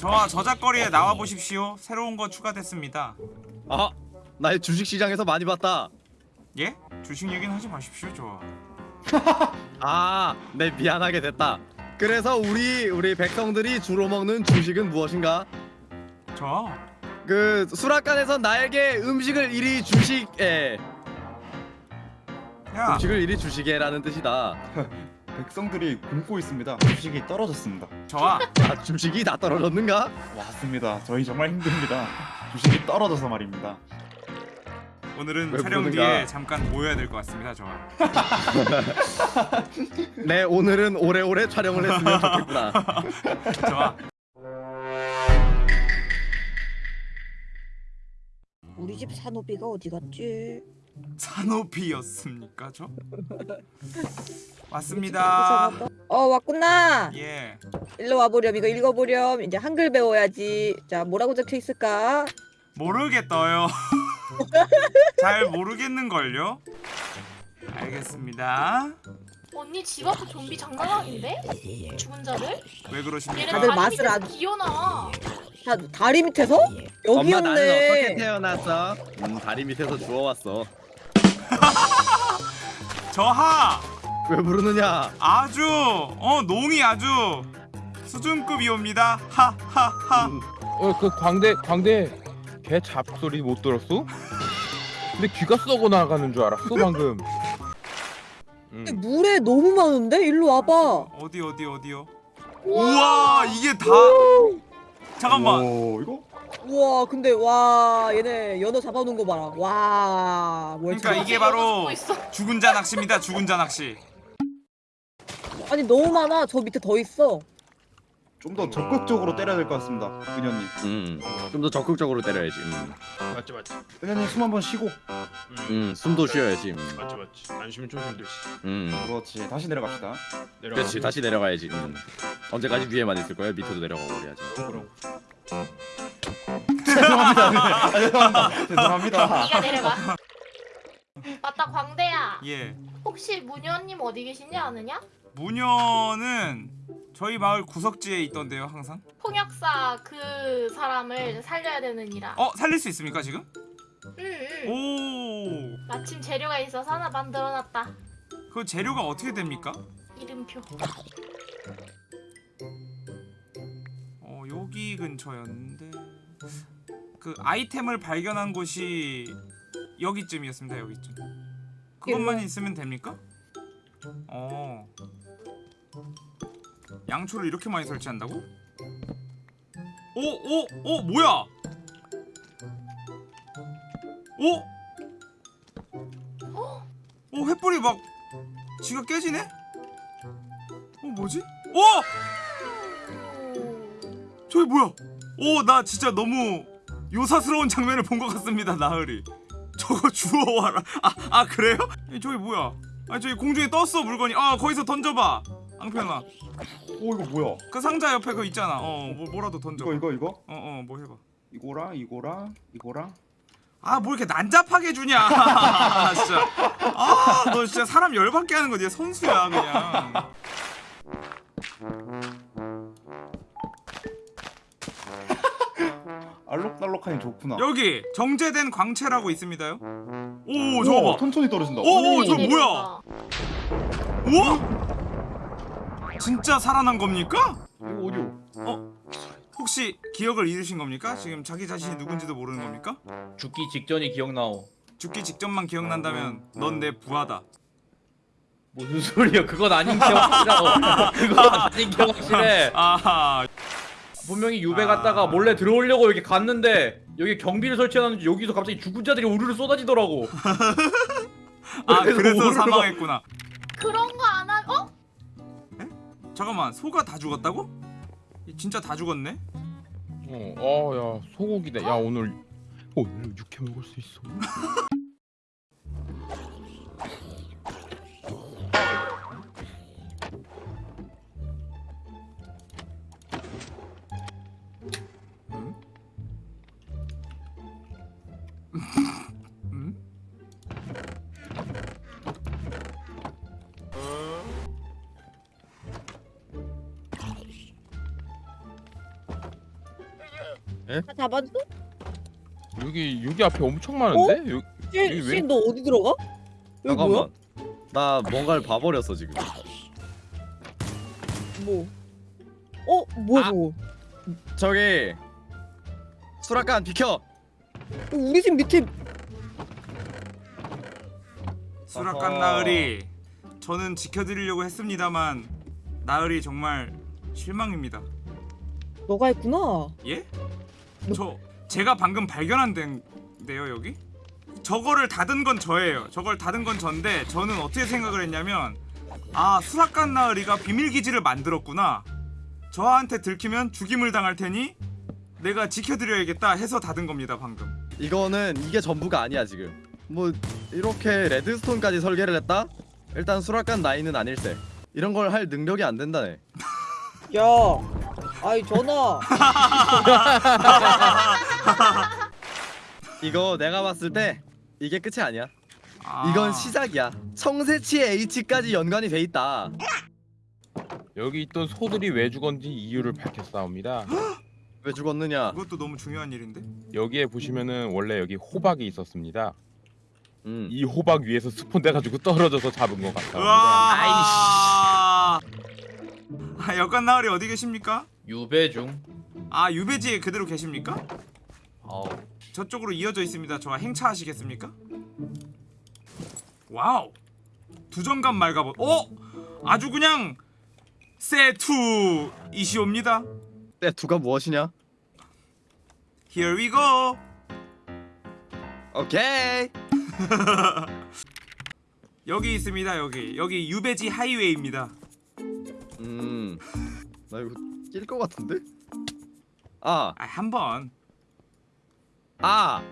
저와 저작거리에 나와 보십시오. 새로운 거 추가됐습니다. 아, 나의 주식 시장에서 많이 봤다. 예? 주식 얘기는 하지 마십시오, 저. 아, 네 미안하게 됐다. 그래서 우리 우리 백성들이 주로 먹는 주식은 무엇인가? 저. 그 수락관에서 나에게 음식을 이리 주식에 야, 음식을 이리 주식에라는 뜻이다. 백성들이 굶고 있습니다. 주식이 떨어졌습니다. 저와 아, 주식이 다 떨어졌는가? 맞습니다. 저희 정말 힘듭니다. 주식이 떨어져서 말입니다. 오늘은 왜 촬영 부르는가? 뒤에 잠깐 모여야 될 것 같습니다, 저와. 네, 오늘은 오래오래 촬영을 했으면 좋겠구나. 저와. 우리 집 산호비가 어디 갔지? 산호비였습니까, 저? 왔습니다. 어 왔구나. 예. 일로 와보렴. 이거 읽어보렴. 이제 한글 배워야지. 자 뭐라고 적혀 있을까? 모르겠어요. 잘 모르겠는걸요? 알겠습니다. 언니 집 앞에 좀비 장난 아닌데? 죽은 자를? 왜 그러십니까? 다들 맛을 안- 기어나와 다 다리 밑에서? 엄마 나는 어떻게 여기였네. 태어났어? 음, 다리 밑에서 주워왔어. 저하! 왜 부르느냐? 아주 어 농이 아주 수준급이옵니다. 하하하. 음, 어그 광대 광대 개 잡소리 못 들었어? 근데 귀가 썩어 나가는 줄 알았어 방금. 음. 근데 물에 너무 많은데? 일로 와봐. 어디 어디 어디요? 우와 이게 다 잠깐만 오 이거 우와 근데 와 얘네 연어 잡아놓은 거 봐라. 와 그러니까 뭘까? 이게 바로. 죽은 자 낚시입니다. 죽은 자 낚시. 아니 너무 많아. 저 밑에 더 있어. 좀 더 적극적으로 때려야 될 것 같습니다. 은현님. 음, 좀 더 적극적으로 때려야지. 음, 맞지 맞지 은현님 숨 한 번 쉬고. 음, 음 숨도 쉬어야지. 음, 맞지 맞지 안 쉬면 좀 힘들지 음. 그렇지. 다시 내려갑시다. 내려가 그렇지, 다시 내려가야지. 음. 언제까지 위에만 있을 거야? 밑에도 내려가고 그래야지. 그럼 죄송합니다. 네. 죄송합니다. 죄송합니다. 네가 내려가. 맞다 광대야. 예. 혹시 문현님 어디 계신지 아느냐? 무녀는 저희 마을 구석지에 있던데요 항상. 통역사 그 사람을 살려야 되느니라. 어 살릴 수 있습니까 지금? 응, 응. 오. 마침 재료가 있어서 하나 만들어놨다. 그 재료가 어떻게 됩니까? 이름표. 어 여기 근처였는데 그 아이템을 발견한 곳이 여기쯤이었습니다 여기쯤 그것만 있으면 됩니까? 어 양초를 이렇게 많이 설치한다고? 오 오 오 뭐야 오? 오 횃불이 막 지가 깨지네? 어 뭐지? 오! 저기 뭐야? 오 나 진짜 너무 요사스러운 장면을 본 것 같습니다 나으리. 저거 주워와라. 아, 아 그래요? 이, 저기 뭐야? 아 저기 공중에 떴어 물건이. 아 거기서 던져봐. 앙편아 오 이거 뭐야? 그 상자 옆에 그거 있잖아. 어 뭐, 뭐라도 던져 이거 이거 이거? 어어 뭐 해봐. 이거랑 이거랑 이거랑? 아뭐 이렇게 난잡하게 주냐. 진짜. 아너 진짜 사람 열받게 하는 거네 선수야 그냥 알록달록하니 좋구나. 여기 정제된 광채라고 있습니다요 오 저거 봐 천천히 떨어진다. 오, 오, 저 내려가. 뭐야? 우와? 진짜 살아난 겁니까? 이거 어디요? 혹시 기억을 잃으신 겁니까? 지금 자기 자신이 누군지도 모르는 겁니까? 죽기 직전이 기억나오. 죽기 직전만 기억난다면 넌 내 부하다. 무슨 소리야? 그건 아닌 게 확실하고. 그건 아닌 게 확실해. 아하. 분명히 유배 아. 갔다가 몰래 들어오려고 여기 갔는데 여기 경비를 설치해놨는지 여기서 갑자기 죽은 자들이 우르르 쏟아지더라고. 아 그래서 사망했구나. 그런 거안 하. 어? 잠깐만 소가 다 죽었다고? 진짜 다 죽었네? 어, 어, 야 소고기네. 야 오늘 오늘 육회 먹을 수 있어. 다 잡았어? 여기 여기 앞에 엄청 많은데? 여, 씨, 여기 왜? 씨, 너 어디 들어가? 여기 뭐야? 잠깐만. 나 뭔가를 봐버렸어 지금. 뭐? 어, 뭐야 아. 저거? 저기 수락관 비켜. 어, 우리 집 밑에 수락관 어허. 나으리 저는 지켜드리려고 했습니다만 나으리 정말 실망입니다 너가 했구나. 예? 저 제가 방금 발견한 데인데요 여기? 저거를 닫은 건 저예요 저걸 닫은 건 전데 저는 어떻게 생각을 했냐면 아 수락관 나으리가 비밀기지를 만들었구나 저한테 들키면 죽임을 당할 테니 내가 지켜드려야겠다 해서 닫은 겁니다 방금 이거는 이게 전부가 아니야 지금. 뭐 이렇게 레드스톤까지 설계를 했다? 일단 수락관 나이는 아닐세. 이런 걸 할 능력이 안 된다네. 야, 아이 전화. 이거 내가 봤을 때 이게 끝이 아니야. 아, 이건 시작이야. 청새치 H까지 연관이 돼 있다. 여기 있던 소들이 왜 죽었는지 이유를 밝혔사옵니다. 왜 죽었느냐? 그것도 너무 중요한 일인데 여기에 보시면은 원래 여기 호박이 있었습니다. 음. 이 호박 위에서 스폰 돼가지고 떨어져서 잡은 것 같습니다. 으아 아 여관 나으리 어디 계십니까? 유배 중. 아 유배지에 그대로 계십니까? 어. 저쪽으로 이어져 있습니다. 저와 행차하시겠습니까? 와우 두정감 맑아보. 어 아주 그냥 세투 이시옵니다. 때 두가 무엇이냐? Here we go. 오케이. 여기 있습니다. 여기 여기 유배지 하이웨이입니다. 음. 나 이거 낄 것 같은데? 아, 아 한 번 아.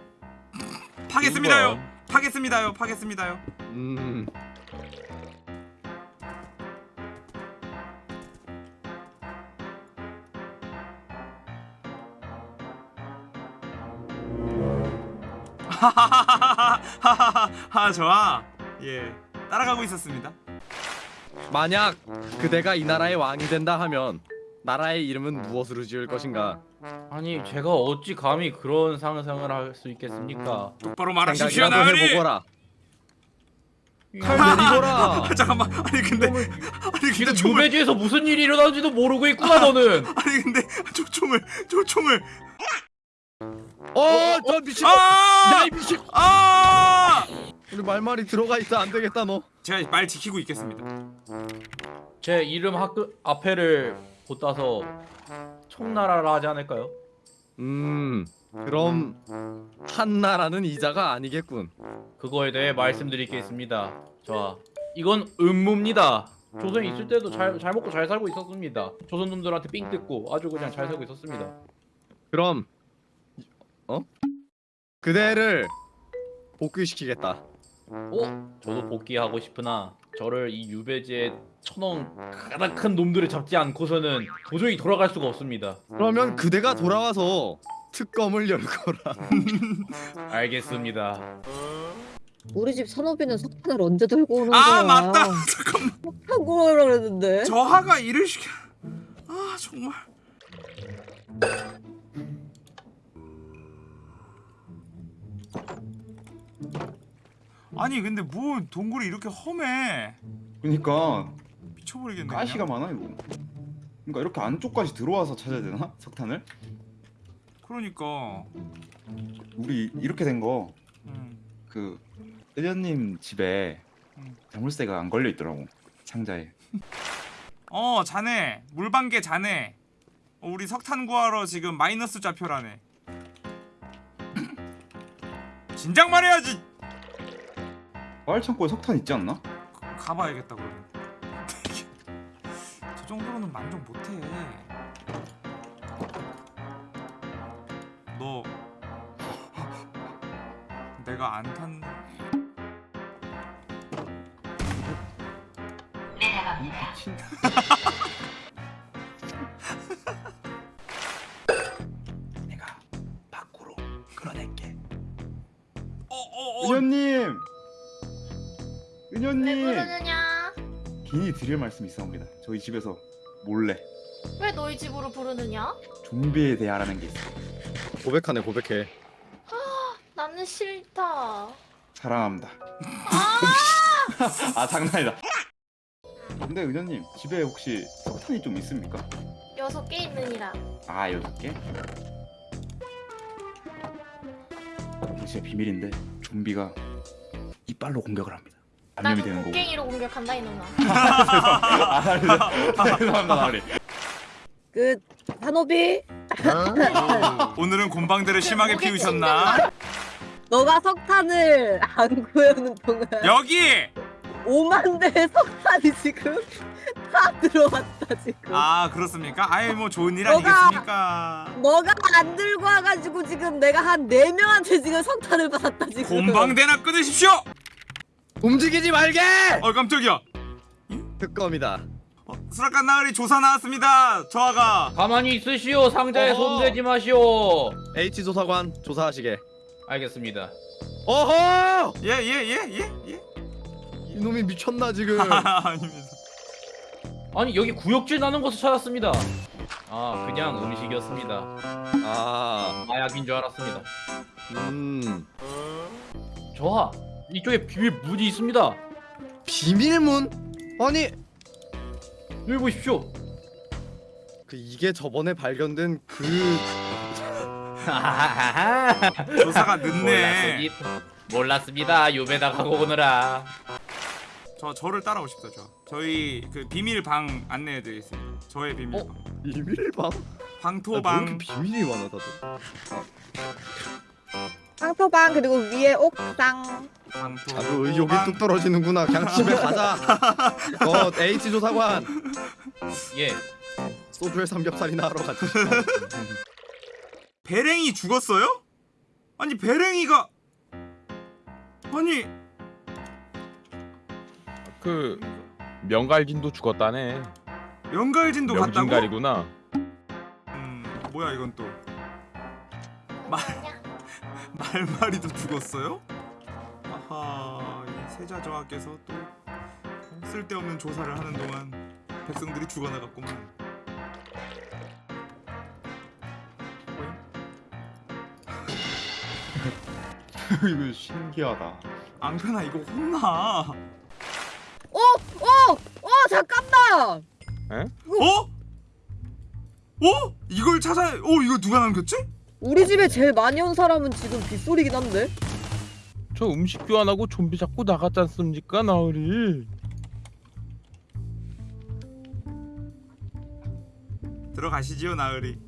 파겠습니다요. 파겠습니다요. 파겠습니다요. 음. 하하하하하하 좋아. 예 따라가고 있었습니다. 만약 그대가 이 나라의 왕이 된다 하면 나라의 이름은 무엇으로 지을 것인가? 아니 제가 어찌 감히 그런 상상을 할 수 있겠습니까? 똑바로 말하십시오 생각이라도 나으리. 해보거라. 칼 내리거라. 아, 잠깐만 아니 근데 아니 근데 지금 총을 유배지에서 무슨 일이 일어나는지도 모르고 있구나 너는. 아니 근데 저 총을 저 총을 어, 저 미친. 아! 야이 미친. 아! 우리 말말이 들어가 있어 안 되겠다 너. 제가 말 지키고 있겠습니다. 제 이름 학교 앞에를 못 따서 총나라라 하지 않을까요? 음. 그럼 한 나라는 이자가 아니겠군. 그거에 대해 말씀드리겠습니다. 자, 이건 음모입니다. 조선에 있을 때도 잘, 잘 먹고 잘 살고 있었습니다. 조선 놈들한테 삥 뜯고 아주 그냥 잘 살고 있었습니다. 그럼 어? 그대를 복귀시키겠다. 어? 저도 복귀하고 싶으나 저를 이 유배지에 천원 가득한 놈들을 잡지 않고서는 도저히 돌아갈 수가 없습니다. 그러면 그대가 돌아와서 특검을 열거라. 알겠습니다. 우리 집 산호비는 석탄을 언제 들고 오는 거야? 아 맞다. 잠깐만. 석탄 구하라 그랬는데. 저하가 일을 시켜. 아 정말. 아니 근데 뭐 동굴이 이렇게 험해 그러니까 미쳐버리겠네 가시가. 많아 이거. 그러니까 이렇게 안쪽까지 들어와서 찾아야 되나? 석탄을? 그러니까 우리 이렇게 된거그 음. 의원님 집에 음. 자물쇠가 안 걸려 있더라고 상자에. 어 자네 물방개 자네 어, 우리 석탄 구하러 지금 마이너스 좌표라네 진작 말해야지 마을 창고에 석탄 있지 않나? 가- 가봐야겠다 그러면 저 정도로는 만족 못해 너 내가 안 탄... 미친. 내가 은현님. 부르느냐? 긴히 드릴 말씀이 있어옵니다. 저희 집에서 몰래 왜 너희 집으로 부르느냐? 좀비에 알아낸 게 있어. 고백하네 고백해. 나는 싫다. 사랑합니다. 아 장난이다. 근데 은현님 집에 혹시 석탄이 좀 있습니까? 여섯 개 있느니라. 아 여섯 개? 진짜 비밀인데 좀비가 이빨로 공격을 합니다. 나는 되는 거고. 곡괭이로 공격한다 이놈아. 아 죄송합니다 나으리. 그 산호비 오늘은 곰방대를 심하게 피우셨나? 너가 석탄을 안 구해오는 동안 여기! 5만 대의 석탄이 지금 다 들어왔다 지금 아 그렇습니까? 아예 뭐 좋은 일 너가- 아니겠습니까? 너가 안 들고 와가지고 지금 내가 한 4명한테 지금 석탄을 받았다 지금 곰방대나 끊으십시오! 움직이지 말게. 어 깜짝이야 특검이다. 어, 수락관 나으리 조사 나왔습니다 저하가 가만히 있으시오. 상자에 어허. 손대지 마시오. H 조사관 조사하시게. 알겠습니다. 어허! 예예예예 예? 이놈이 미쳤나 지금. 아닙니다 아니 여기 구역질 나는 곳을 찾았습니다. 아 그냥 음식이었습니다. 아, 마약인 줄 알았습니다. 음. 저하 이쪽에 비밀 문이 있습니다. 비밀문? 아니, 여기 보십시오. 그 이게 저번에 발견된 그 조사가 늦네 몰랐습니다. 몰랐습니다. 유배다 가고 오느라. 저 저를 따라오십시오 저 저희 그 비밀 방 안내해드리겠습니다 저의 비밀 어? 방 비밀방? 아, 왜 방토방 이렇게 비밀이 많아 다들. 상토방 그리고 위에 옥상 아주 의욕이 뚝 떨어지는구나. 그냥 집에 가자. 어, H 조사관 예. 소주에 삼겹살이나 하러 가자. 배랭이 죽었어요? 아니 배랭이가 아니 그 명갈진도 죽었다네. 연갈진도 갔다고? 명진갈이구나. 음 뭐야 이건 또 말-? 말마리도 죽었어요? 세자 저하께서 또 쓸데없는 조사를 하는 동안 백성들이 죽어나갔구만 이거 신기하다. 앙편아 이거 혼나 어! 어! 어! 잠깐만! 어? 어? 이걸 찾아 어 이거 누가 남겼지? 우리 집에 제일 많이 온 사람은 지금 빗소리긴 한데 저 음식 교환하고 좀비 잡고 나갔지 않습니까 나으리? 들어가시지요 나으리